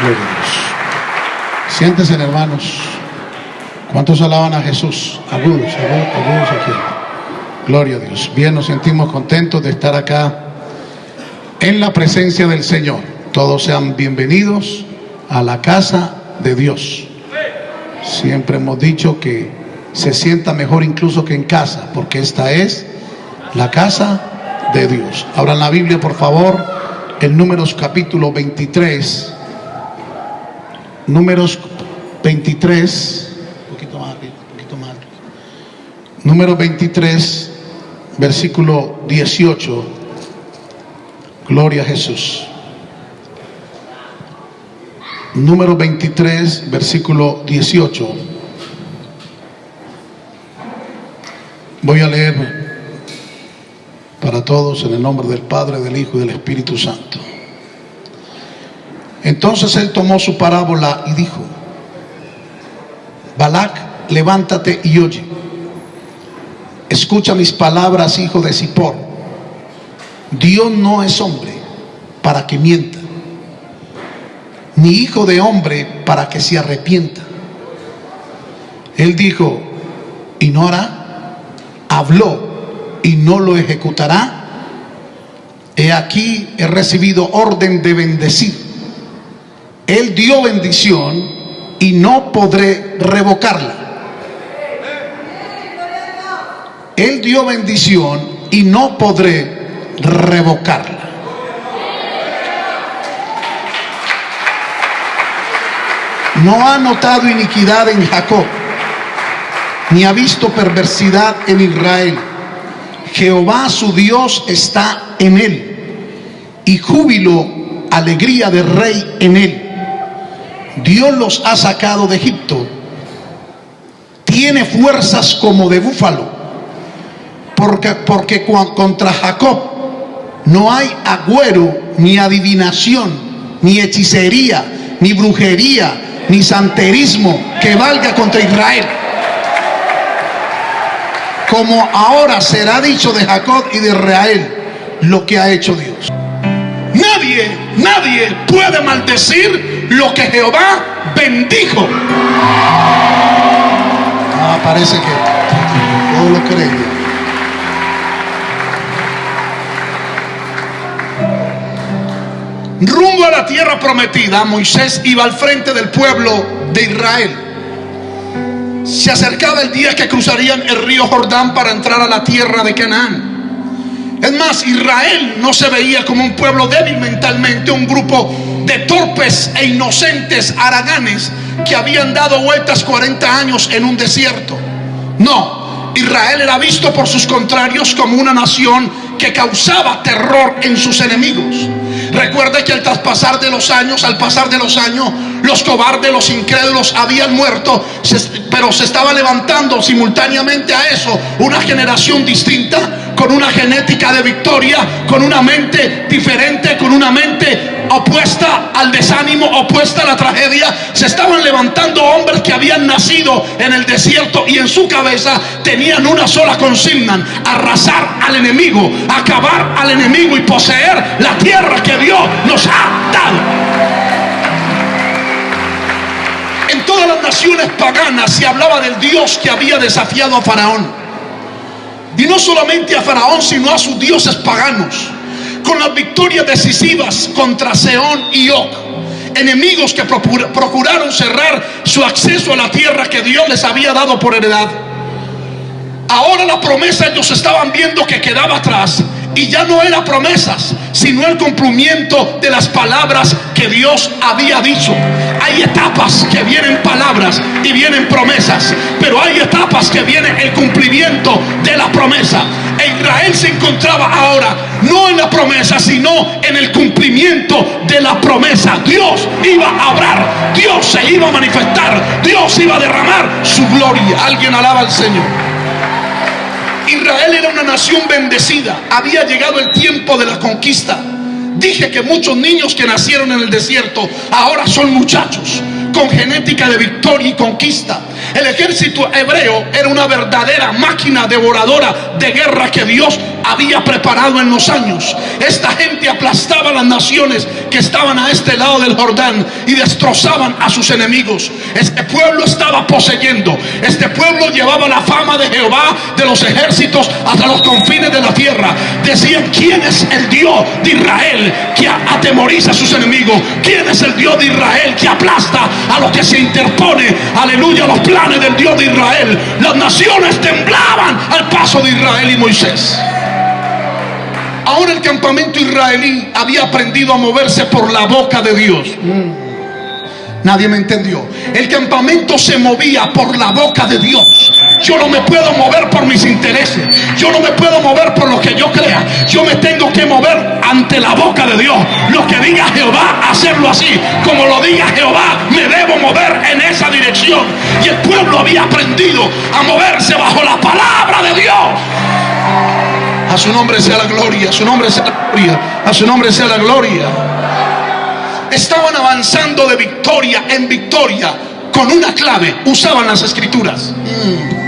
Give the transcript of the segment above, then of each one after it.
Gloria a Dios. Siéntense, hermanos. ¿Cuántos alaban a Jesús? Algunos, algunos, aquí. Gloria a Dios. Bien, nos sentimos contentos de estar acá en la presencia del Señor. Todos sean bienvenidos a la casa de Dios. Siempre hemos dicho que se sienta mejor incluso que en casa, porque esta es la casa de Dios. Abran la Biblia, por favor, en Números capítulo 23. Números 23. Un poquito más, un poquito más. Número 23, versículo 18. Gloria a Jesús. Número 23, versículo 18. Voy a leer para todos en el nombre del Padre, del Hijo y del Espíritu Santo. Entonces él tomó su parábola y dijo, Balac, levántate y oye. Escucha mis palabras, hijo de Zippor. Dios no es hombre para que mienta, ni hijo de hombre para que se arrepienta. Él dijo, y no hará, habló y no lo ejecutará. He aquí, he recibido orden de bendecir. Él dio bendición y no podré revocarla. Él dio bendición y no podré revocarla. No ha notado iniquidad en Jacob, ni ha visto perversidad en Israel. Jehová su Dios está en él, y júbilo, alegría de rey en él. Dios los ha sacado de Egipto. Tiene fuerzas como de búfalo, porque, porque contra Jacob no hay agüero, ni adivinación, ni hechicería, ni brujería, ni santerismo que valga contra Israel. Como ahora será dicho de Jacob y de Israel lo que ha hecho Dios. Nadie, nadie puede maldecir lo que Jehová bendijo. Ah, parece que todo lo creen. Rumbo a la tierra prometida, Moisés iba al frente del pueblo de Israel. Se acercaba el día que cruzarían el río Jordán para entrar a la tierra de Canaán. Es más, Israel no se veía como un pueblo débil mentalmente, un grupo de torpes e inocentes haraganes que habían dado vueltas 40 años en un desierto. No, Israel era visto por sus contrarios como una nación que causaba terror en sus enemigos. Recuerde que al traspasar de los años, al pasar de los años, los cobardes, los incrédulos habían muerto, pero se estaba levantando simultáneamente a eso una generación distinta, con una genética de victoria, con una mente diferente, con una mente opuesta al desánimo, opuesta a la tragedia. Se estaban levantando hombres que habían nacido en el desierto y en su cabeza tenían una sola consigna, arrasar al enemigo, acabar al enemigo y poseer la tierra que Dios nos ha dado. En todas las naciones paganas se hablaba del Dios que había desafiado a Faraón. Y no solamente a Faraón, sino a sus dioses paganos. Con las victorias decisivas contra Seón y Og. Enemigos que procuraron cerrar su acceso a la tierra que Dios les había dado por heredad. Ahora la promesa ellos estaban viendo que quedaba atrás y ya no eran promesas, sino el cumplimiento de las palabras que Dios había dicho. Hay etapas que vienen palabras y vienen promesas, pero hay etapas que viene el cumplimiento de la promesa. E Israel se encontraba ahora no en la promesa, sino en el cumplimiento de la promesa. Dios iba a hablar, Dios se iba a manifestar, Dios iba a derramar su gloria. Alguien alaba al Señor. Israel era una nación bendecida. Había llegado el tiempo de la conquista. Dije que muchos niños que nacieron en el desierto ahora son muchachos con genética de victoria y conquista. El ejército hebreo era una verdadera máquina devoradora de guerra que Dios había preparado en los años. Esta gente aplastaba las naciones que estaban a este lado del Jordán y destrozaban a sus enemigos. Este pueblo estaba poseyendo. Este pueblo llevaba la fama de Jehová de los ejércitos hasta los confines de la tierra. Decían, ¿quién es el Dios de Israel que atemoriza a sus enemigos? ¿Quién es el Dios de Israel que aplasta a los que se interpone? Aleluya, los del Dios de Israel. Las naciones temblaban al paso de Israel y Moisés. Ahora el campamento israelí había aprendido a moverse por la boca de Dios. Nadie me entendió. El campamento se movía por la boca de Dios. Yo no me puedo mover por mis intereses. Yo no me puedo mover por lo que yo crea. Yo me tengo que mover ante la boca de Dios. Lo que diga Jehová, hacerlo así. Como lo diga Jehová, me debo mover en esa dirección. Y el pueblo había aprendido a moverse bajo la palabra de Dios. A su nombre sea la gloria, a su nombre sea la gloria, a su nombre sea la gloria. Estaban avanzando de victoria en victoria con una clave, usaban las escrituras. Mm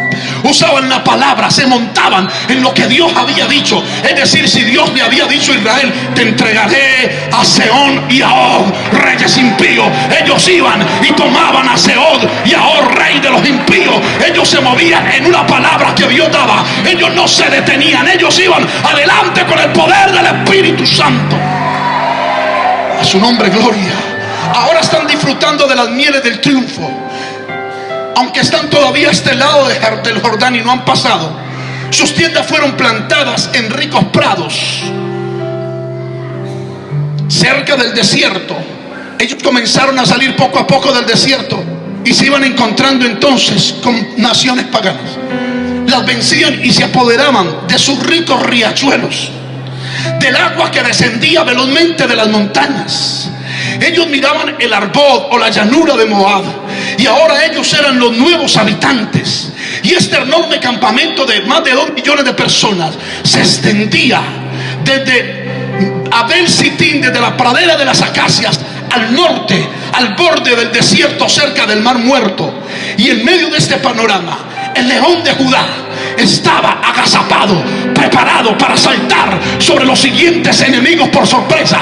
usaban la palabra, se montaban en lo que Dios había dicho. Es decir, si Dios le había dicho a Israel, te entregaré a Seón y a Og, reyes impíos. Ellos iban y tomaban a Seón y a Og, rey de los impíos. Ellos se movían en una palabra que Dios daba. Ellos no se detenían, ellos iban adelante con el poder del Espíritu Santo. Su nombre, gloria. Ahora están disfrutando de las mieles del triunfo aunque están todavía a este lado del Jordán y no han pasado, sus tiendas fueron plantadas en ricos prados, cerca del desierto. Ellos comenzaron a salir poco a poco del desierto y se iban encontrando entonces con naciones paganas. Las vencían y se apoderaban de sus ricos riachuelos, del agua que descendía velozmente de las montañas. Ellos miraban el Arbod o la llanura de Moab y ahora ellos eran los nuevos habitantes. Y este enorme campamento de más de dos millones de personas se extendía desde Abel Sitín, desde la pradera de las acacias, al norte, al borde del desierto cerca del mar muerto. Y en medio de este panorama, el león de Judá estaba agazapado, preparado para saltar sobre los siguientes enemigos por sorpresa.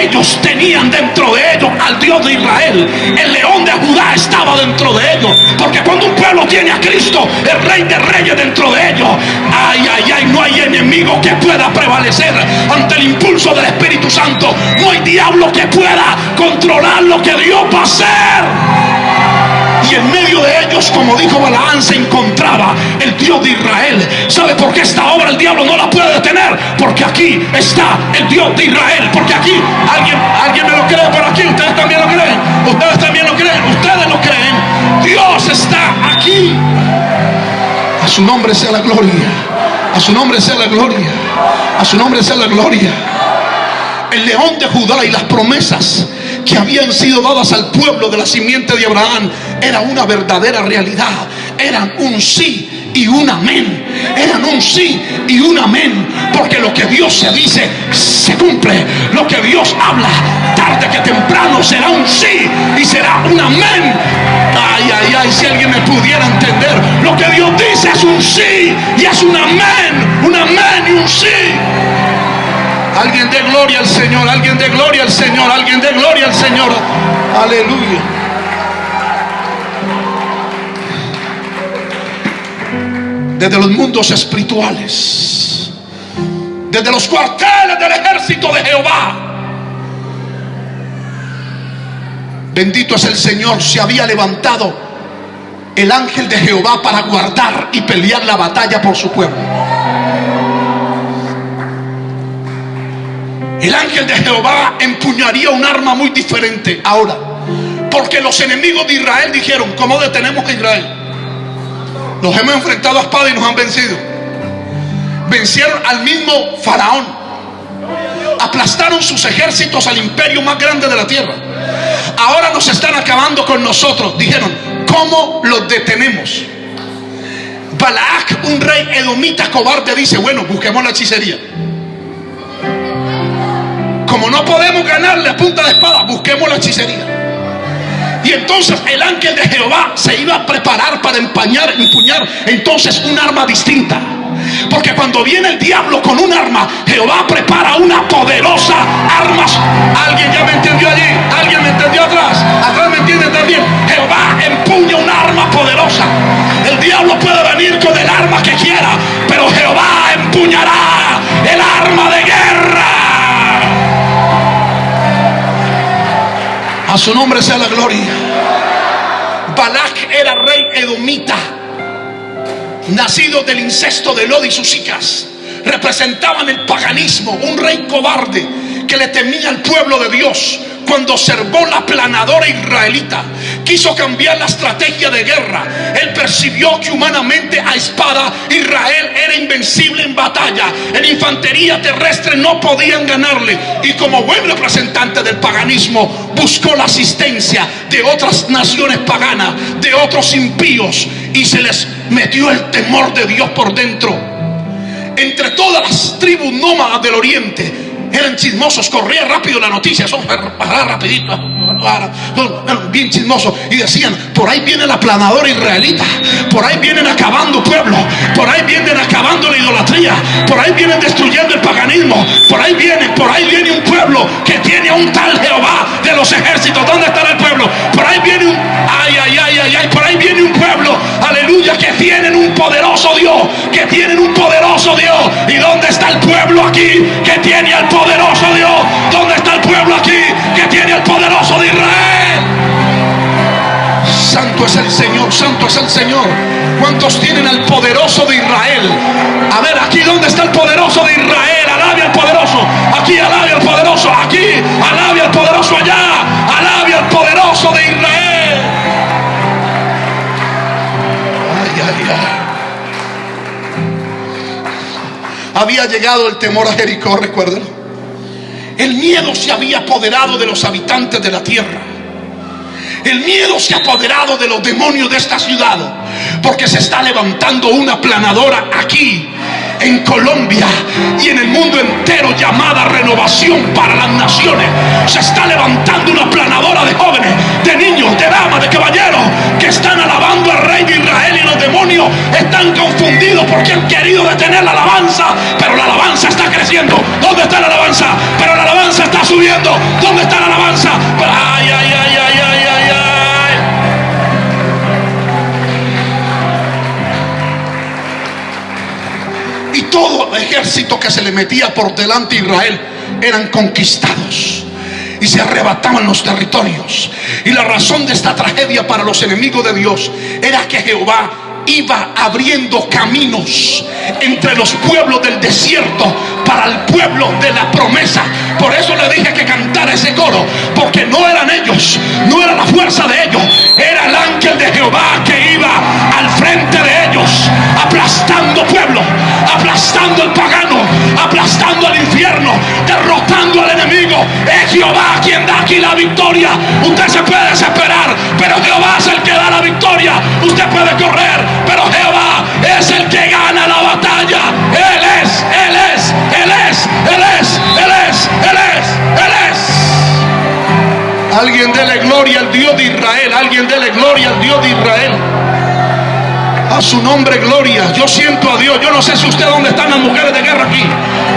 Ellos tenían dentro de ellos al Dios de Israel. El león de Judá estaba dentro de ellos. Porque cuando un pueblo tiene a Cristo, el rey de reyes dentro de ellos, ay, ay, ay, no hay enemigo que pueda prevalecer ante el impulso del Espíritu Santo. No hay diablo que pueda controlar lo que Dios va a hacer. Y en medio de ellos, como dijo Balaán, se encontraba el Dios de Israel. ¿Sabe por qué esta obra el diablo no la puede detener? Porque aquí está el Dios de Israel. Porque aquí, alguien, alguien me lo cree por aquí, ustedes también lo creen. Ustedes también lo creen, ustedes lo creen. Dios está aquí. A su nombre sea la gloria. A su nombre sea la gloria. A su nombre sea la gloria. El león de Judá y las promesas que habían sido dadas al pueblo de la simiente de Abraham era una verdadera realidad. Eran un sí y un amén. Eran un sí y un amén. Porque lo que Dios se dice se cumple. Lo que Dios habla tarde que temprano será un sí y será un amén. Ay, ay, ay, si alguien me pudiera entender. Lo que Dios dice es un sí y es un amén. Un amén y un sí. Alguien de gloria al Señor, alguien de gloria al Señor, alguien de gloria al Señor. Aleluya. Desde los mundos espirituales, desde los cuarteles del ejército de Jehová. Bendito es el Señor, se había levantado el ángel de Jehová para guardar y pelear la batalla por su pueblo. El ángel de Jehová empuñaría un arma muy diferente ahora. Porque los enemigos de Israel dijeron, ¿cómo detenemos a Israel? Nos hemos enfrentado a espada y nos han vencido. Vencieron al mismo faraón. Aplastaron sus ejércitos al imperio más grande de la tierra. Ahora nos están acabando con nosotros. Dijeron, ¿cómo los detenemos? Balaak, un rey edomita cobarde, dice, bueno, busquemos la hechicería como no podemos ganarle a punta de espada, busquemos la hechicería. Y entonces el ángel de Jehová se iba a preparar para empañar, empuñar entonces un arma distinta. Porque cuando viene el diablo con un arma, Jehová prepara una poderosa arma. ¿Alguien ya me entendió allí? ¿Alguien me entendió atrás? ¿Atrás me entienden también? Jehová empuña un arma poderosa. El diablo puede venir con el arma que quiera, pero Jehová empuñará Su nombre sea la gloria. Balak era rey edomita, nacido del incesto de Lod y sus hijas. Representaban el paganismo, un rey cobarde que le temía al pueblo de Dios, cuando observó la planadora israelita, quiso cambiar la estrategia de guerra. Él percibió que humanamente a espada Israel era invencible en batalla. En infantería terrestre no podían ganarle. Y como buen representante del paganismo, buscó la asistencia de otras naciones paganas, de otros impíos, y se les metió el temor de Dios por dentro. Entre todas las tribus nómadas del oriente, eran chismosos, corría rápido la noticia, eso rapidito, bien chismosos. Y decían, por ahí viene la planadora israelita, por ahí vienen acabando pueblo, por ahí vienen acabando la idolatría, por ahí vienen destruyendo el paganismo, por ahí viene, por ahí viene un pueblo que tiene a un tal Jehová de los ejércitos. ¿Dónde estará el pueblo? Por ahí viene un, ay, ay, ay, ay, ay, por ahí viene un pueblo, aleluya, que tienen un poderoso Dios, que tienen un poderoso Dios. ¿Y dónde está el pueblo aquí que tiene al poderoso Es el Señor, santo es el Señor. ¿Cuántos tienen al poderoso de Israel? A ver, aquí dónde está el poderoso de Israel. Alabe al poderoso. Aquí alabe al poderoso. Aquí alabe al poderoso allá. Alabe al poderoso de Israel. Ay, ay, ay. Había llegado el temor a Jericó, recuerden. El miedo se había apoderado de los habitantes de la tierra. El miedo se ha apoderado de los demonios de esta ciudad. Porque se está levantando una planadora aquí en Colombia y en el mundo entero llamada renovación para las naciones. Se está levantando una planadora de jóvenes, de niños, de damas, de caballeros que están alabando al rey de Israel y los demonios están confundidos porque han querido detener la alabanza, pero la alabanza está creciendo. ¿Dónde está la alabanza? Pero la alabanza está subiendo. ¿Dónde está la alabanza? Ay, ay, ay, ejército que se le metía por delante a Israel eran conquistados y se arrebataban los territorios. Y la razón de esta tragedia para los enemigos de Dios era que Jehová iba abriendo caminos entre los pueblos del desierto para el pueblo de la promesa. Por eso le dije que cantara ese coro, porque no eran ellos, no era la fuerza de ellos, era el ángel de Jehová que iba al frente de ellos, aplastando pueblo, aplastando el pagano, aplastando al infierno, derrotando al enemigo. Es Jehová quien da aquí la victoria. Usted se puede desesperar, pero Jehová es el que da la victoria. Usted puede correr, pero Jehová es el que gana la batalla. Él es, Él es, Él es, Él es, Él es, Él es, Él es. Alguien dele gloria al Dios de Israel. Alguien dele gloria al Dios de Israel. A su nombre, gloria. Yo siento a Dios. Yo no sé si usted dónde están las mujeres de guerra aquí.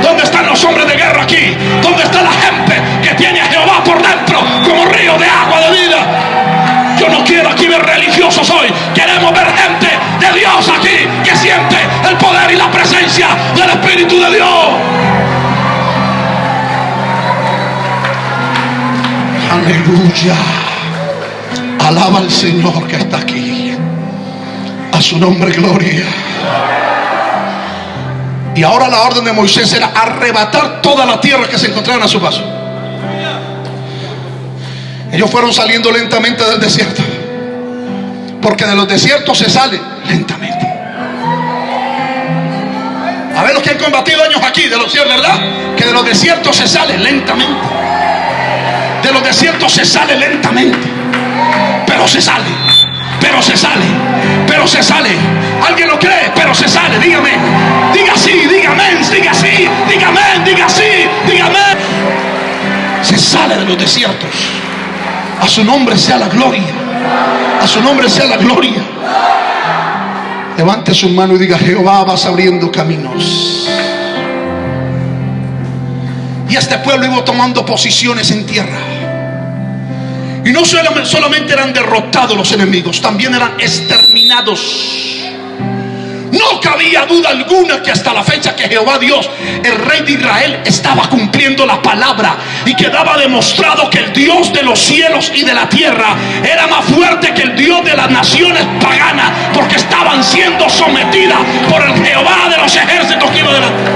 ¿Dónde están los hombres de guerra aquí? ¿Dónde está la gente que tiene a Jehová por dentro como río de agua de vida? Yo no quiero aquí ver religiosos hoy. Queremos ver gente de Dios aquí que siente el poder y la presencia del Espíritu de Dios. Aleluya. Alaba al Señor que está aquí. Su nombre, gloria. Y ahora la orden de Moisés era arrebatar toda la tierra que se encontraran a su paso. Ellos fueron saliendo lentamente del desierto. Porque de los desiertos se sale lentamente. A ver los que han combatido años aquí, de los desiertos, ¿verdad? Que de los desiertos se sale lentamente. De los desiertos se sale lentamente. Pero se sale. Pero se sale. Pero se sale. ¿Alguien lo cree? Pero se sale. Dígame. Diga sí, dígame, diga sí, dígame, diga sí, dígame. Se sale de los desiertos. A su nombre sea la gloria. A su nombre sea la gloria. Levante su mano y diga, Jehová vas abriendo caminos. Y este pueblo iba tomando posiciones en tierra. Y no solamente eran derrotados los enemigos, también eran exterminados. No cabía duda alguna que hasta la fecha que Jehová Dios, el rey de Israel, estaba cumpliendo la palabra y quedaba demostrado que el Dios de los cielos y de la tierra era más fuerte que el Dios de las naciones paganas, porque estaban siendo sometidas por el Jehová de los ejércitos que iba delante.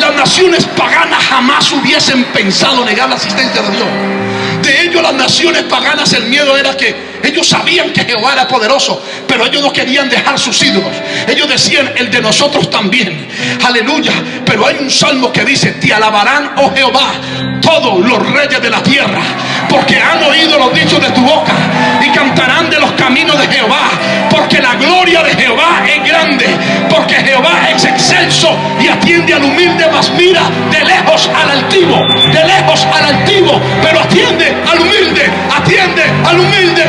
Las naciones paganas jamás hubiesen pensado negar la asistencia de Dios. Ellos las naciones paganas el miedo era que ellos sabían que Jehová era poderoso, pero ellos no querían dejar sus ídolos. Ellos decían, el de nosotros también. Aleluya. Pero hay un salmo que dice, te alabarán, oh Jehová, todos los reyes de la tierra, porque han oído los dichos de tu boca cantarán de los caminos de Jehová, porque la gloria de Jehová es grande, porque Jehová es excelso y atiende al humilde, mas mira de lejos al altivo, de lejos al altivo, pero atiende al humilde, atiende al humilde.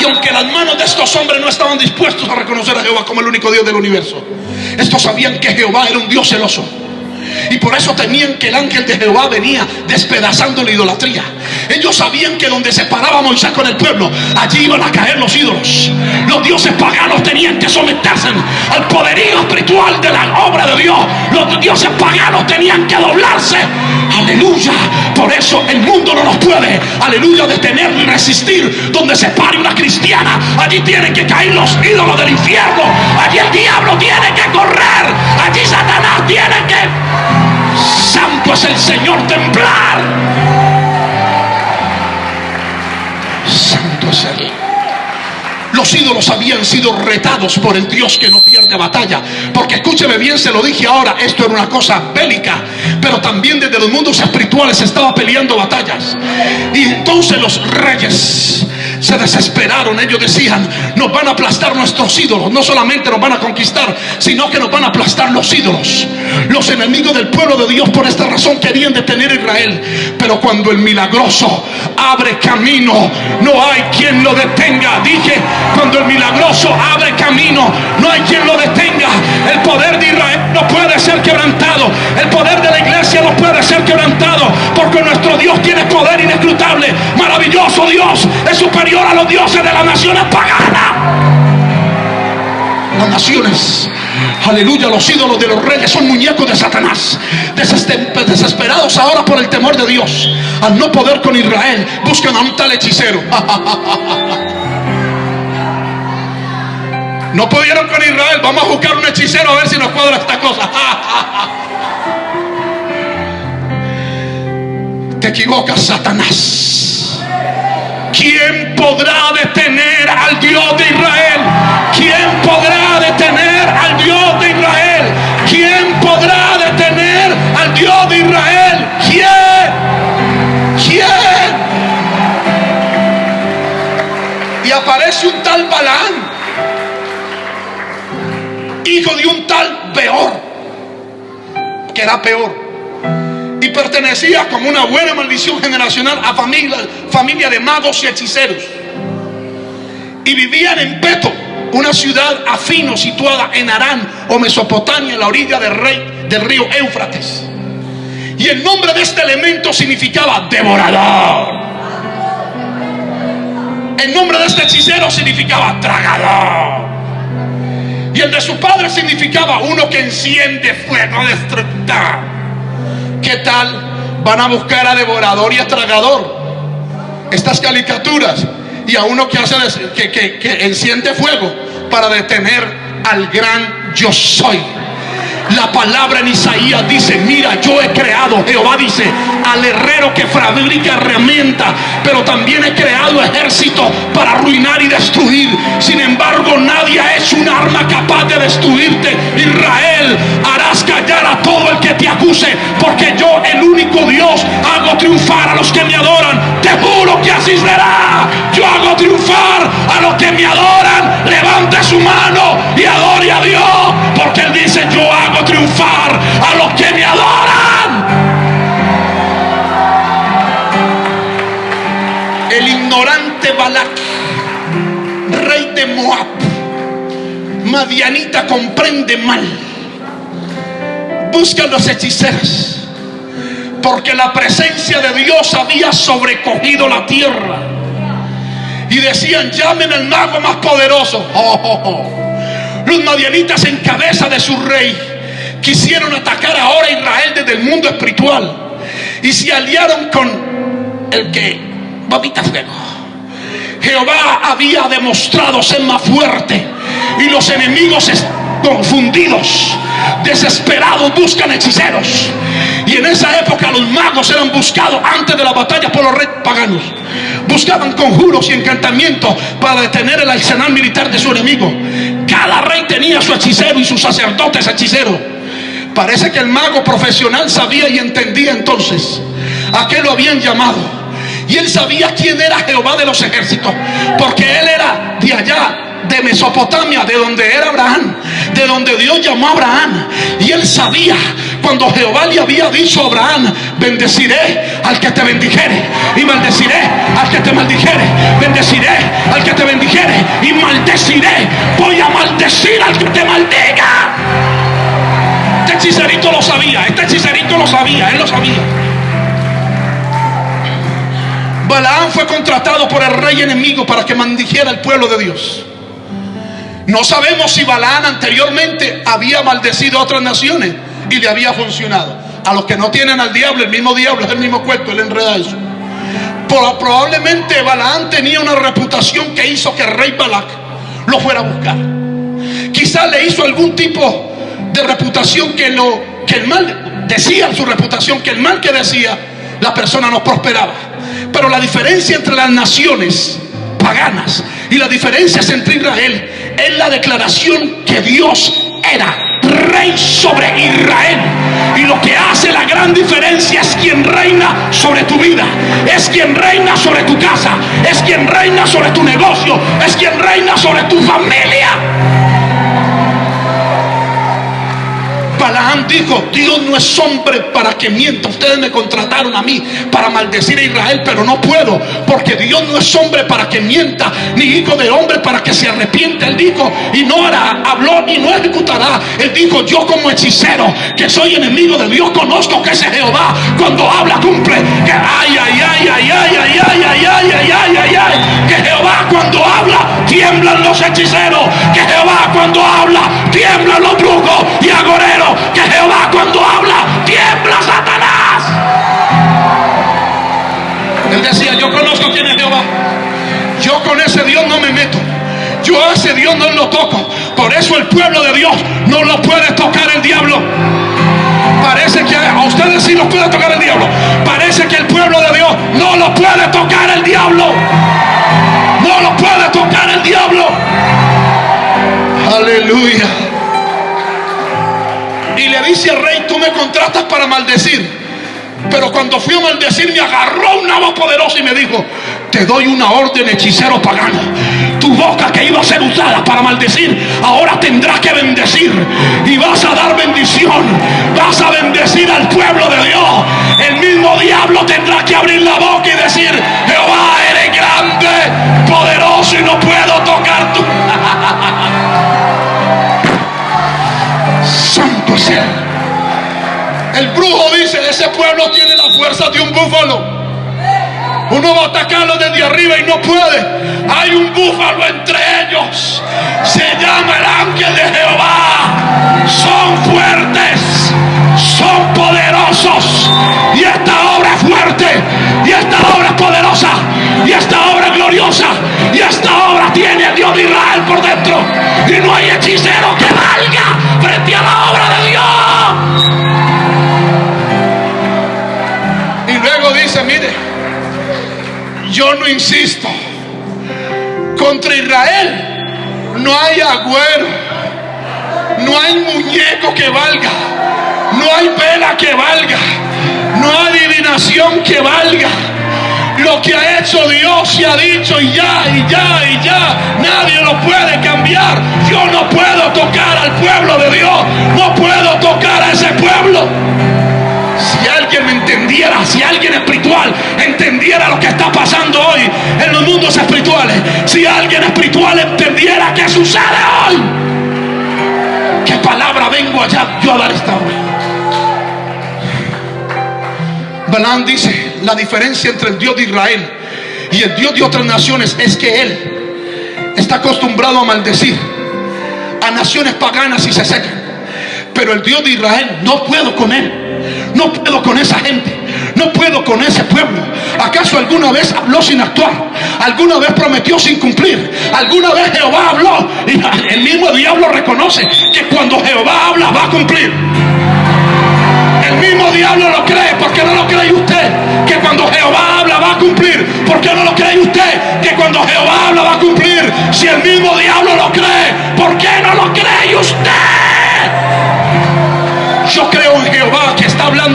Y aunque las manos de estos hombres no estaban dispuestos a reconocer a Jehová como el único Dios del universo, estos sabían que Jehová era un Dios celoso. Y por eso temían que el ángel de Jehová venía despedazando la idolatría. Ellos sabían que donde se paraba Moisés con el pueblo, allí iban a caer los ídolos. Los dioses paganos tenían que someterse al poderío espiritual de la obra de Dios. Los dioses paganos tenían que doblarse. Aleluya. Por eso el mundo no nos puede, aleluya, detener ni resistir. Donde se pare una cristiana, allí tienen que caer los ídolos del infierno. Allí el diablo tiene que correr. Allí Satanás tiene que Santo es el Señor templar. Habían sido retados por el Dios que no pierde batalla. Porque escúcheme bien, se lo dije ahora, esto era una cosa bélica. Pero también desde los mundos espirituales estaba peleando batallas. Y entonces los reyes se desesperaron. Ellos decían, nos van a aplastar nuestros ídolos. No solamente nos van a conquistar, sino que nos van a aplastar los ídolos. Los enemigos del pueblo de Dios por esta razón querían detener a Israel. Pero cuando el milagroso abre camino, no hay quien lo detenga. Dije, cuando el milagroso abre camino, no hay quien lo detenga. El poder de Israel no puede ser quebrantado. El poder de la iglesia no puede ser quebrantado. Porque nuestro Dios tiene poder inescrutable. Maravilloso Dios. Es superior a los dioses de las naciones paganas. Las naciones, aleluya, los ídolos de los reyes son muñecos de Satanás. Desesperados ahora por el temor de Dios. Al no poder con Israel, buscan a un tal hechicero. No pudieron con Israel, vamos a buscar un hechicero a ver si nos cuadra esta cosa. Te equivocas, Satanás. ¿Quién podrá detener al Dios de Israel? ¿Quién podrá detener al Dios de Israel? ¿Quién podrá detener al Dios de Israel? ¿Quién? ¿Quién? Y aparece un tal Balán, hijo de un tal Peor, que era peor y pertenecía como una buena maldición generacional a familia, de magos y hechiceros. Y vivían en Peto, una ciudad afino situada en Arán o Mesopotamia, en la orilla del, rey, del río Éufrates. Y el nombre de este elemento significaba devorador. El nombre de este hechicero significaba tragador. Y el de su padre significaba uno que enciende fuego destructor. ¿Qué tal? Van a buscar a devorador y a tragador. Estas caricaturas. Y a uno que hace que, que, que enciende fuego para detener al gran yo soy. La palabra en Isaías dice, mira, yo he creado, Jehová dice, al herrero que fabrica herramientas, pero también he creado ejército para arruinar y destruir. Sin embargo, nadie hecho un arma capaz de destruirte. Israel, harás callar a todo el que te acuse, porque yo, el único Dios, hago triunfar a los que me adoran. Te juro que así será. Yo Madianita comprende mal. Busca los hechiceros, porque la presencia de Dios había sobrecogido la tierra. y decían, llamen al mago más poderoso. Oh, oh, oh. Los madianitas en cabeza de su rey quisieron atacar ahora a Israel desde el mundo espiritual y se aliaron con el que vomita fuego. Jehová había demostrado ser más fuerte y los enemigos confundidos, desesperados, buscan hechiceros. Y en esa época los magos eran buscados antes de la batalla por los reyes paganos. Buscaban conjuros y encantamientos para detener el arsenal militar de su enemigo. Cada rey tenía su hechicero y sus sacerdotes hechiceros. Parece que el mago profesional sabía y entendía entonces a qué lo habían llamado. Y él sabía quién era Jehová de los ejércitos, porque él era de allá, de Mesopotamia, de donde era Abraham, de donde Dios llamó a Abraham. Y él sabía cuando Jehová le había dicho a Abraham, bendeciré al que te bendijere y maldeciré al que te maldijere, bendeciré al que te bendijere y maldeciré, voy a maldecir al que te maldiga hechicerito lo sabía, este hechicerito lo sabía, él lo sabía. Balaán fue contratado por el rey enemigo para que maldijera al pueblo de Dios. No sabemos si Balaán anteriormente había maldecido a otras naciones y le había funcionado. A los que no tienen al diablo, el mismo diablo es el mismo cuento, él enreda eso. probablemente Balaán tenía una reputación que hizo que el rey Balac lo fuera a buscar. Quizás le hizo algún tipo de reputación que, lo, que el mal decía su reputación, que el mal que decía, la persona no prosperaba. Pero la diferencia entre las naciones paganas y la diferencia entre Israel es la declaración que Dios era rey sobre Israel. Y lo que hace la gran diferencia es quien reina sobre tu vida, es quien reina sobre tu casa, es quien reina sobre tu negocio, es quien reina sobre tu familia. Balaam dijo, Dios no es hombre para que mienta. Ustedes me contrataron a mí para maldecir a Israel, pero no puedo, porque Dios no es hombre para que mienta, ni hijo de hombre para que se arrepienta. Él dijo, y no habló y no ejecutará. Él dijo, yo como hechicero, que soy enemigo de Dios, conozco que ese Jehová cuando habla cumple. Que ay, ay, ay, ay, ay, ay, ay, ay, ay, ay, ay, ay, ay. Que Jehová cuando habla, tiemblan los hechiceros. Que Jehová cuando habla, tiemblan los brujos y agoreros que Jehová cuando habla tiembla Satanás. Él decía, yo conozco quién es Jehová. Yo con ese Dios no me meto. Yo a ese Dios no lo toco. Por eso el pueblo de Dios no lo puede tocar el diablo. Parece que a ustedes sí los puede tocar el diablo. Parece que el pueblo de Dios no lo puede tocar el diablo. No lo puede tocar el diablo. Aleluya y le dice al rey, tú me contratas para maldecir. Pero cuando fui a maldecir me agarró una voz poderosa y me dijo, te doy una orden hechicero pagano. Tu boca que iba a ser usada para maldecir, ahora tendrás que bendecir. Y vas a dar bendición. Vas a bendecir al pueblo de Dios. El mismo diablo tendrá que abrir la boca y decir, Jehová, eres grande, poderoso y no puedo tocar El brujo dice, ese pueblo tiene la fuerza de un búfalo. Uno va a atacarlo desde arriba y no puede. Hay un búfalo entre ellos. Se llama el ángel de Jehová. Son fuertes. Son poderosos. Y esta obra es fuerte. Y esta obra es poderosa. Y esta obra es gloriosa. Y esta obra tiene a Dios de Israel por dentro. Y no hay hechicero que valga frente a la obra de Dios. Yo no insisto, contra Israel no hay agüero, no hay muñeco que valga, no hay vela que valga, no hay adivinación que valga lo que ha hecho Dios se ha dicho y ya, y ya, y ya. Nadie lo puede cambiar. Yo no puedo tocar al pueblo de Dios. No puedo tocar a ese pueblo. Me entendiera, si alguien espiritual entendiera lo que está pasando hoy en los mundos espirituales, si alguien espiritual entendiera qué sucede hoy, qué palabra vengo allá yo a dar esta hora. Balán dice la diferencia entre el Dios de Israel Y el Dios de otras naciones es que Él está acostumbrado a maldecir a naciones paganas y se secan. Pero el Dios de Israel, no puedo con Él. No puedo con esa gente. No puedo con ese pueblo. ¿Acaso alguna vez habló sin actuar? ¿Alguna vez prometió sin cumplir? ¿Alguna vez Jehová habló? Y el mismo diablo reconoce que cuando Jehová habla va a cumplir. El mismo diablo lo cree. ¿Por qué no lo cree usted? Que cuando Jehová habla va a cumplir. ¿Por qué no lo cree usted? Que cuando Jehová habla va a cumplir. Si el mismo diablo lo cree, ¿por qué no lo cree usted?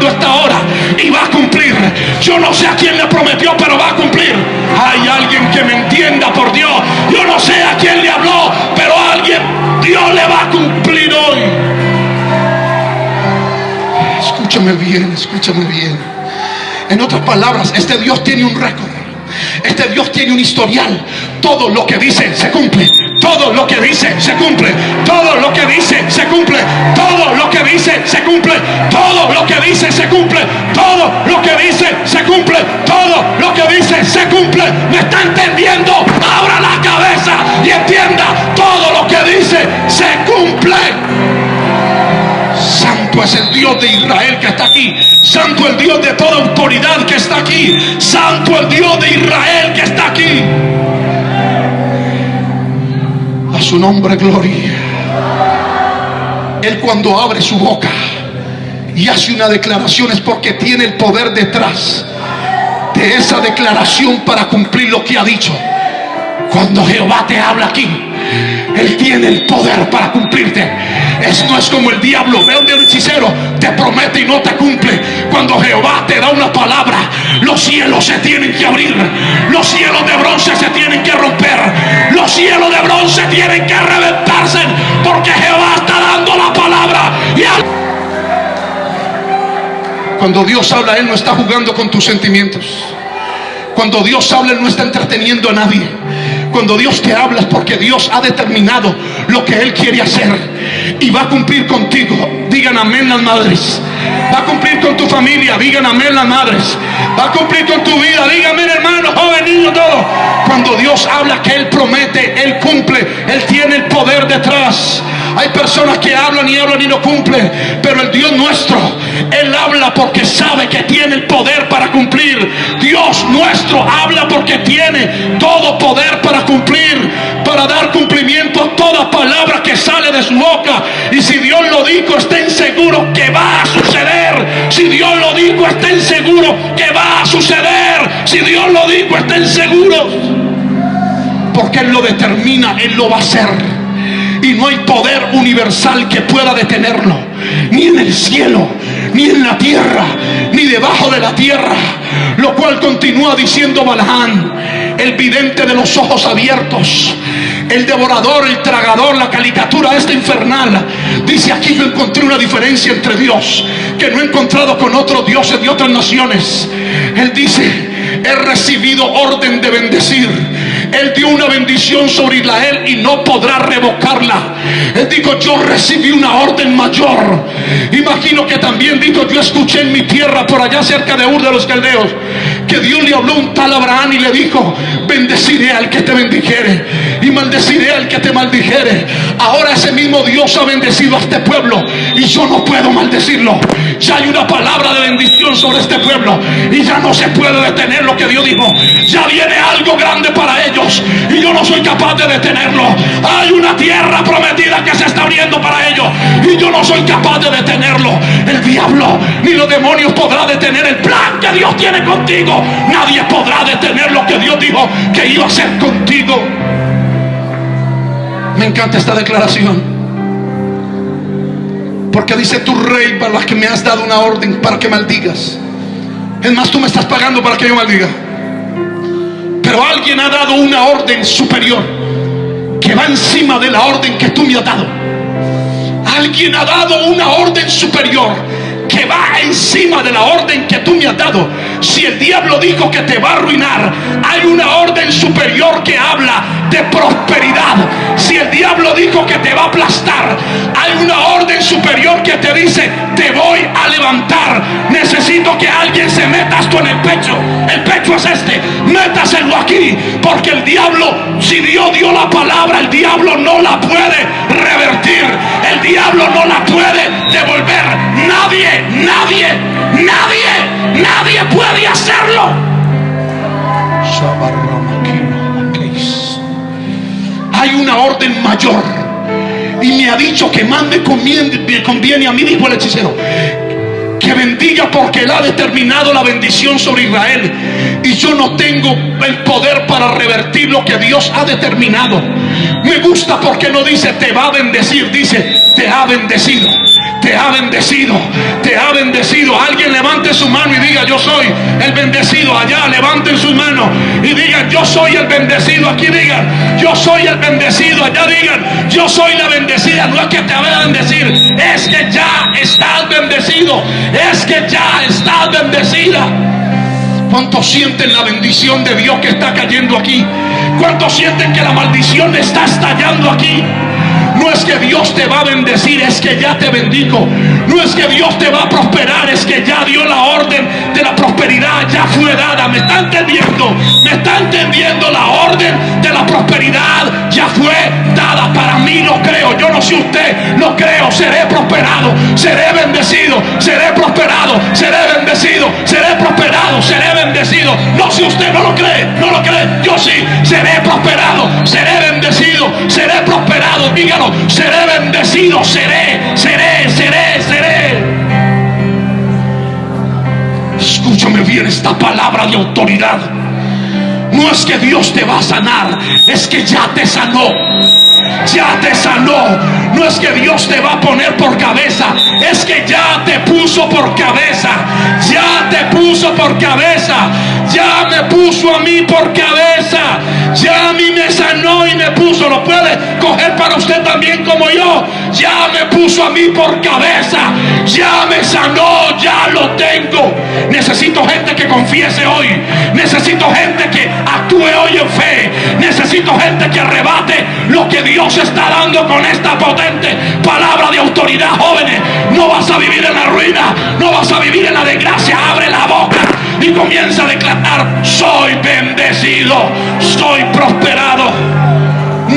Que está hablando esta hora y va a cumplir. Yo no sé a quién le prometió, pero va a cumplir. Hay alguien que me entienda por Dios. Yo no sé a quién le habló, pero alguien Dios le va a cumplir hoy. Escúchame bien, escúchame bien. En otras palabras, este Dios tiene un récord. Este Dios tiene un historial. Todo lo que dice se cumple. Todo lo que dice se cumple. Todo lo que dice se cumple. Todo lo que dice se cumple. Todo lo que dice se cumple. Todo lo que dice se cumple. Todo lo que dice se cumple. ¿Me está entendiendo? Abra la cabeza y entienda. Todo lo que dice se cumple. Santo es el Dios de Israel que está aquí. Santo el Dios de toda autoridad que está aquí. Santo el Dios de Israel que está aquí su nombre gloria. Él cuando abre su boca y hace una declaración es porque tiene el poder detrás de esa declaración para cumplir lo que ha dicho. Cuando Jehová te habla aquí, Él tiene el poder para cumplirte. Es, no es como el diablo, ve donde el hechicero te promete y no te cumple. Cuando Jehová te da una palabra, los cielos se tienen que abrir. Los cielos de bronce se tienen que romper. Los cielos de bronce tienen que reventarse. Porque Jehová está dando la palabra. Y Cuando Dios habla, Él no está jugando con tus sentimientos. Cuando Dios habla, Él no está entreteniendo a nadie. Cuando Dios te habla es porque Dios ha determinado lo que Él quiere hacer y va a cumplir contigo. Digan amén las madres. Va a cumplir con tu familia. Digan amén las madres. Va a cumplir con tu vida. Dígame hermano, joven, niño, todo. Cuando Dios habla que Él promete, Él cumple. Él tiene el poder detrás. Hay personas que hablan y hablan y no cumplen. Pero el Dios nuestro, Él habla porque sabe que tiene el poder para cumplir. Dios nuestro habla porque tiene todo poder para cumplir. Para dar cumplimiento a toda palabra que sale de su boca. Y si Dios lo dijo, estén seguros que va a suceder. Si Dios lo dijo, estén seguros que va a suceder. Si Dios lo dijo, estén seguros. Porque Él lo determina, Él lo va a hacer y no hay poder universal que pueda detenerlo, ni en el cielo, ni en la tierra, ni debajo de la tierra. Lo cual continúa diciendo Balaán, el vidente de los ojos abiertos, el devorador, el tragador, la caricatura esta infernal. Dice aquí yo encontré una diferencia entre Dios que no he encontrado con otros dioses de otras naciones. Él dice, he recibido orden de bendecir él dio una bendición sobre Israel y no podrá revocarla. Él dijo, yo recibí una orden mayor. Imagino que también dijo, yo escuché en mi tierra, por allá cerca de Ur de los Caldeos, que Dios le habló un tal Abraham y le dijo, bendeciré al que te bendijere y maldeciré al que te maldijere. Ahora ese mismo Dios ha bendecido a este pueblo y yo no puedo maldecirlo. Ya hay una palabra de bendición sobre este pueblo y ya no se puede detener lo que Dios dijo. Ya viene algo grande para ellos y yo no soy capaz de detenerlo. Hay una tierra prometida que se está abriendo para ellos y yo no soy capaz de detenerlo. El diablo ni los demonios podrá detener el plan que Dios tiene contigo. Nadie podrá detener lo que Dios dijo que iba a hacer contigo. Me encanta esta declaración. Porque dice tu rey para la que me has dado una orden para que maldigas. Es más, tú me estás pagando para que yo maldiga. Pero alguien ha dado una orden superior que va encima de la orden que tú me has dado. Alguien ha dado una orden superior que va encima de la orden que tú me has dado. Si el diablo dijo que te va a arruinar, hay una orden superior que habla de prosperidad. Si el diablo dijo que te va a aplastar, hay una orden superior que te dice, te voy a levantar. Necesito que alguien se meta esto en el pecho. El pecho es este, métaselo aquí, porque el diablo, si Dios dio la palabra, el diablo no la puede revertir, el diablo no la puede devolver. Nadie, nadie, nadie, nadie puede hacerlo. Hay una orden mayor. Y me ha dicho que más me conviene, a mí, dijo el hechicero, que bendiga porque él ha determinado la bendición sobre Israel. Y yo no tengo el poder para revertir lo que Dios ha determinado. Me gusta porque no dice te va a bendecir, dice te ha bendecido te ha bendecido, te ha bendecido. Alguien levante su mano y diga, yo soy el bendecido. Allá levanten su mano y digan, yo soy el bendecido. Aquí digan, yo soy el bendecido. Allá digan, yo soy la bendecida. No es que te voy a bendecir, es que ya estás bendecido. Es que ya estás bendecida. ¿Cuántos sienten la bendición de Dios que está cayendo aquí? ¿Cuántos sienten que la maldición está estallando aquí? Es que Dios te va a bendecir, es que ya te bendijo. No es que Dios te va a prosperar, es que ya dio la orden de la prosperidad, ya fue dada. ¿Me está entendiendo? ¿Me está entendiendo la orden de la prosperidad? Ya fue dada. Para mí lo creo. Yo no sé usted, lo creo. Seré prosperado, seré bendecido, seré prosperado, seré bendecido, seré prosperado, seré bendecido. No sé usted, no lo cree, no lo cree. Yo sí, seré prosperado, seré bendecido, seré prosperado. Dígalo, seré bendecido, seré, seré, seré, seré. Escúchame bien esta palabra de autoridad. No es que Dios te va a sanar, es que ya te sanó. Ya te sanó. No es que Dios te va a poner por cabeza, es que ya te puso por cabeza. Ya te puso por cabeza. Ya me puso a mí por cabeza. Ya a mí me sanó y me puso. Lo puede coger para usted también como yo. Ya me puso a mí por cabeza. Ya me sanó. Ya lo tengo. Necesito gente que confiese hoy. Necesito gente que actúe hoy en fe. Necesito gente que arrebate lo que Dios está dando con esta potente palabra de autoridad, jóvenes. No vas a vivir en la ruina. No vas a vivir en la desgracia. Abre la boca y comienza a declarar, soy bendecido, soy prosperado.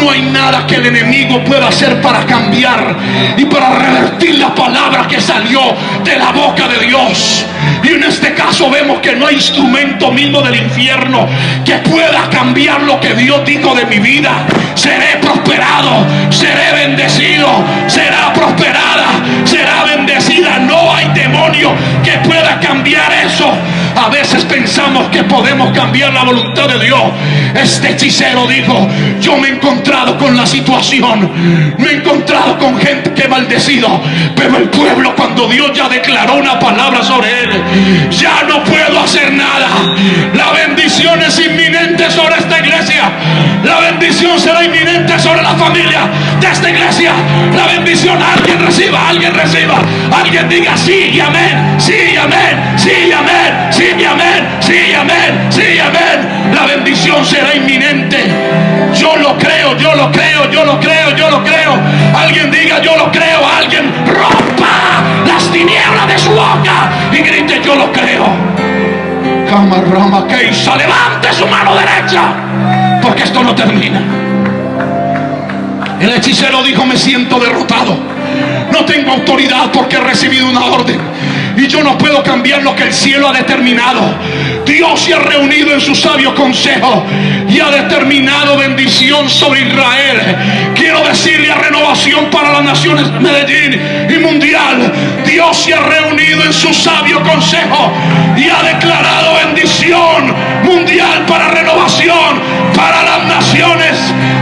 No hay nada que el enemigo pueda hacer para cambiar y para revertir la palabra que salió de la boca de Dios. Y en este caso vemos que no hay instrumento mismo del infierno que pueda cambiar lo que Dios dijo de mi vida. Seré prosperado, seré bendecido, será prosperada, será bendecida. No hay demonio que pueda cambiar eso. A veces pensamos que podemos cambiar la voluntad de Dios. Este hechicero dijo, yo me he encontrado con la situación, me he encontrado con gente que maldecido, pero el pueblo cuando Dios ya declaró una palabra sobre él, ya no puedo hacer nada. La bendición es inminente sobre esta iglesia. La bendición será inminente sobre la familia de esta iglesia. La bendición alguien reciba, alguien reciba, alguien diga sí y amén, sí y amén, sí y amén, sí y amén, sí amén, sí amén. La bendición será inminente. Yo lo creo, yo lo creo, yo lo creo, yo lo creo. Alguien diga yo lo creo, alguien rompa las tinieblas de su boca y grite yo lo creo. Camarrama Keisa, levante su mano derecha, porque esto no termina. El hechicero dijo, me siento derrotado. No tengo autoridad porque he recibido una orden. Y yo no puedo cambiar lo que el cielo ha determinado. Dios se ha reunido en su sabio consejo y ha determinado bendición sobre Israel. Quiero decirle a renovación para las naciones Medellín y mundial. Dios se ha reunido en su sabio consejo y ha declarado bendición mundial para renovación para las naciones.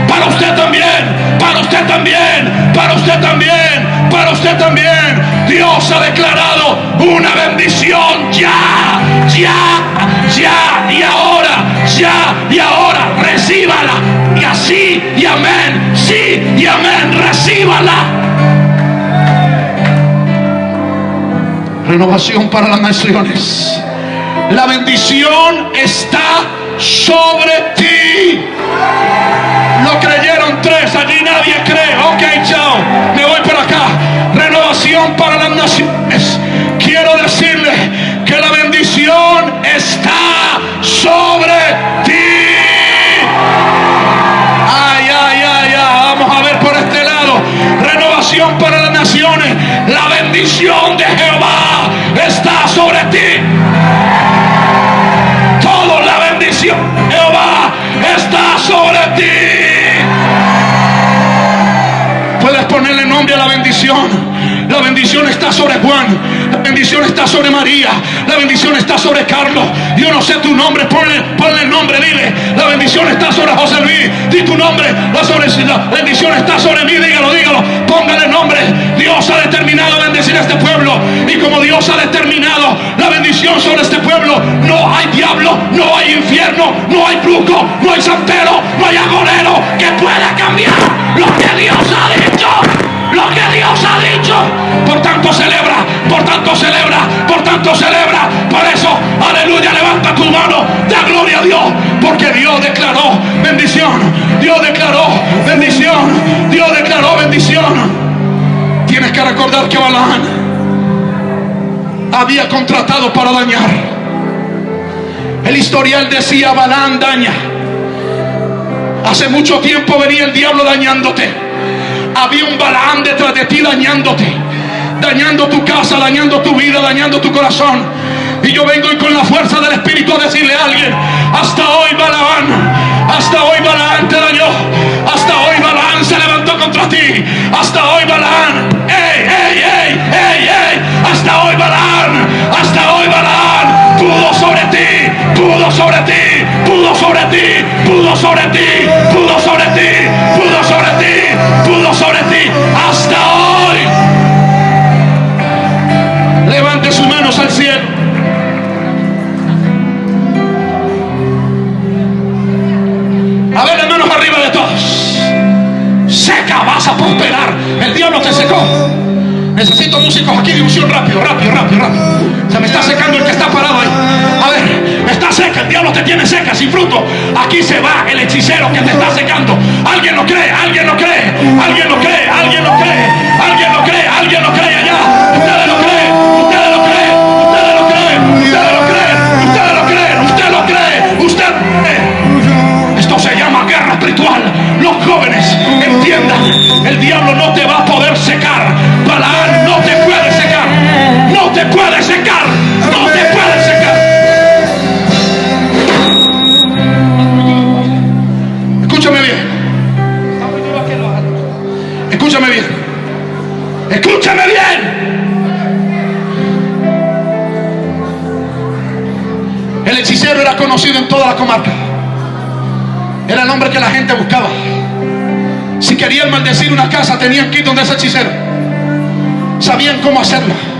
Para usted también, para usted también, para usted también, para usted también. Dios ha declarado una bendición ya, ya, ya y ahora, ya y ahora. Recíbala. Y así y amén, sí y amén, recíbala. Renovación para las naciones. La bendición está sobre ti. Lo creyeron tres, allí nadie cree. Ok, chao. Me voy para las naciones. Quiero decirle que la bendición está sobre ti. Ay, ay, ay, ay. Vamos a ver por este lado. Renovación para las naciones. La bendición de Jesús. Bendición está sobre Juan. La bendición está sobre María. La bendición está sobre Carlos. Yo no sé tu nombre. Ponle, ponle el nombre. Dile. La bendición está sobre José Luis. Di tu nombre. La, sobre, la bendición está sobre mí. Dígalo, dígalo. Póngale nombre. Dios ha determinado bendecir a este pueblo. Y como Dios ha determinado la bendición sobre este pueblo, no hay diablo, no hay infierno, no hay brujo, no hay santero, no hay agorero que pueda cambiar lo que Dios ha dicho lo que Dios ha dicho. Por tanto celebra, por tanto celebra, por tanto celebra. Por eso, aleluya, levanta tu mano, da gloria a Dios. Porque Dios declaró bendición. Dios declaró bendición. Dios declaró bendición. Tienes que recordar que Balaán había contratado para dañar. El historial decía Balaán daña. Hace mucho tiempo venía el diablo dañándote había un Balaam detrás de ti dañándote, dañando tu casa, dañando tu vida, dañando tu corazón. Y yo vengo y con la fuerza del Espíritu a decirle a alguien, hasta hoy Balaam, hasta hoy Balaam te dañó, hasta hoy Balaam se levantó contra ti, hasta hoy Balaam, ey, ey, ey, ey, ey, hasta hoy Balaam, hasta hoy Balaam, pudo sobre ti, pudo sobre ti, pudo sobre ti, pudo sobre ti, pudo sobre ti, Necesito músicos aquí de unción rápido, rápido, rápido, rápido. Se me está secando el que está parado ahí. A ver, está seca, el diablo te tiene seca, sin fruto. Aquí se va el hechicero que te está secando. ¿Alguien lo cree? ¿Alguien lo cree? ¿Alguien lo cree? ¿Alguien lo cree? ¿Alguien lo cree? ¿Alguien lo cree allá? Escúchame bien. Escúchame bien. Escúchame bien. El hechicero era conocido en toda la comarca. Era el hombre que la gente buscaba. Si querían maldecir una casa, tenían que ir donde ese hechicero. Sabían cómo hacerlo.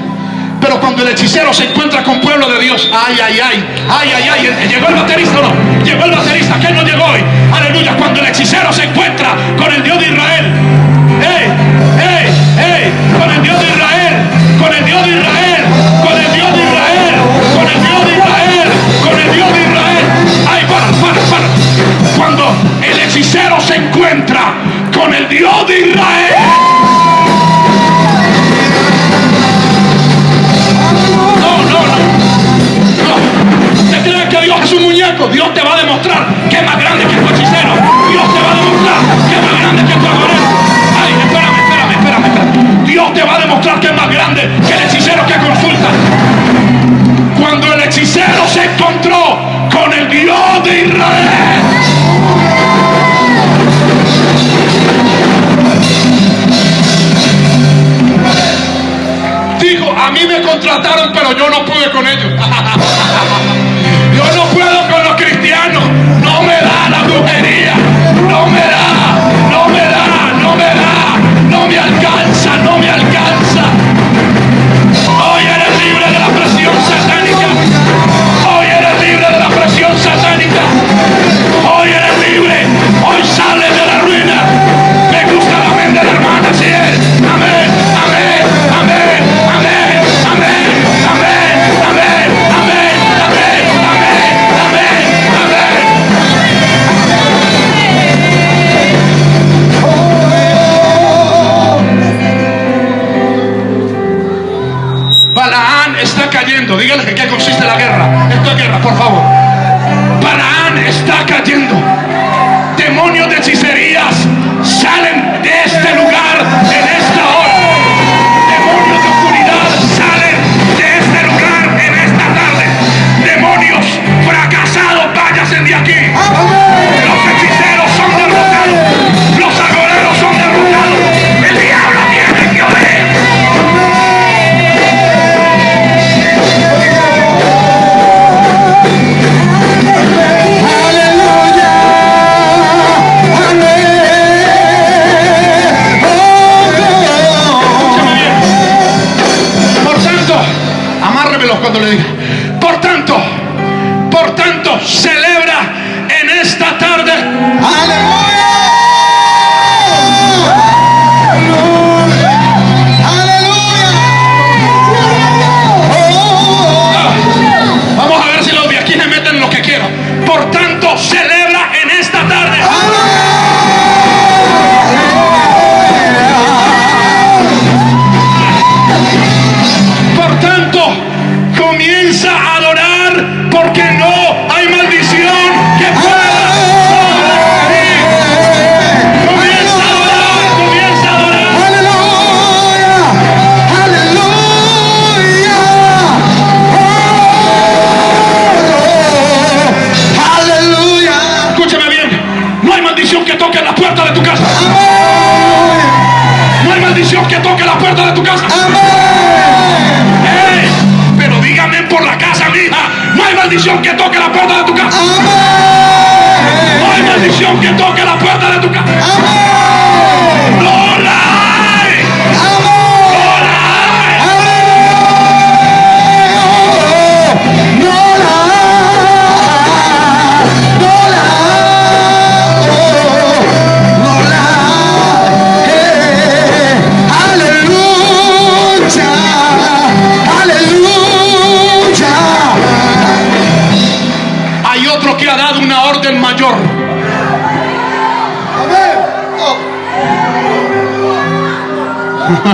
Cuando el hechicero se encuentra con pueblo de Dios, ay, ay, ay, ay, ay, ay, llegó el baterista o no, llegó el baterista, que no llegó hoy, aleluya, cuando el hechicero se encuentra con el Dios de Israel, ey, ey, ey, con el Dios de Israel, con el Dios de Israel, con el Dios de Israel, con el Dios de Israel, con el Dios de Israel, ay, para, para, para, cuando el hechicero se encuentra con el Dios de Israel, Dios te va a demostrar que es más grande que tu hechicero. Dios te va a demostrar que es más grande que tu agorero. Ay, espérame, espérame, espérame, espérame. Dios te va a demostrar que es más grande que el hechicero que consulta. Cuando el hechicero se encontró con el Dios de Israel. Dijo, a mí me contrataron, pero yo no pude con ellos. por tanto, por tanto, se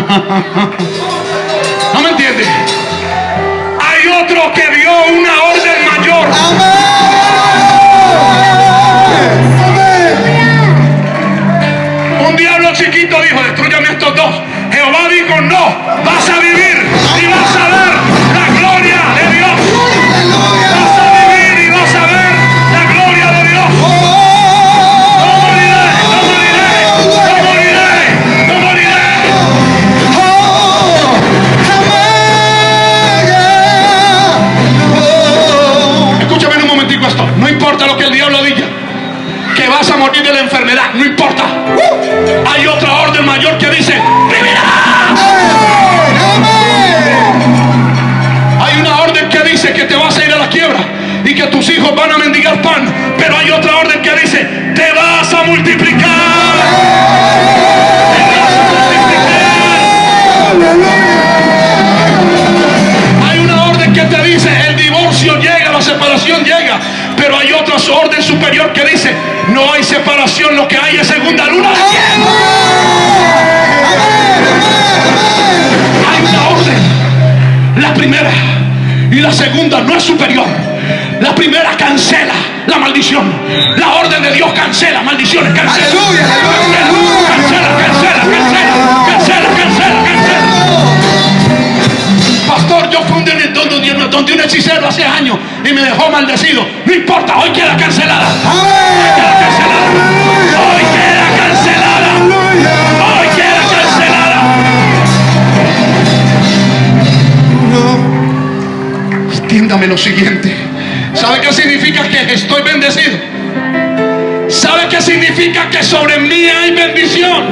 ha ha ha superior. La primera cancela la maldición. La orden de Dios cancela maldiciones, cancela. Aleluya, aleluya, cancela, cancela, cancela, cancela, cancela, cancela. Pastor, yo fui donde, donde, donde un hechicero hace años y me dejó maldecido. No importa, hoy queda cancelada. dígame lo siguiente. ¿Sabe qué significa que estoy bendecido? ¿Sabe qué significa que sobre mí hay bendición?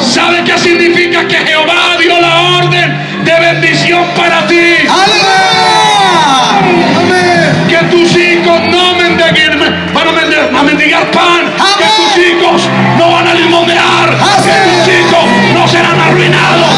¿Sabe qué significa que Jehová dio la orden de bendición para ti? Que tus hijos no mendiguen, van a, mendigar, pan. Que tus hijos no van a limonear. Que tus hijos no serán arruinados.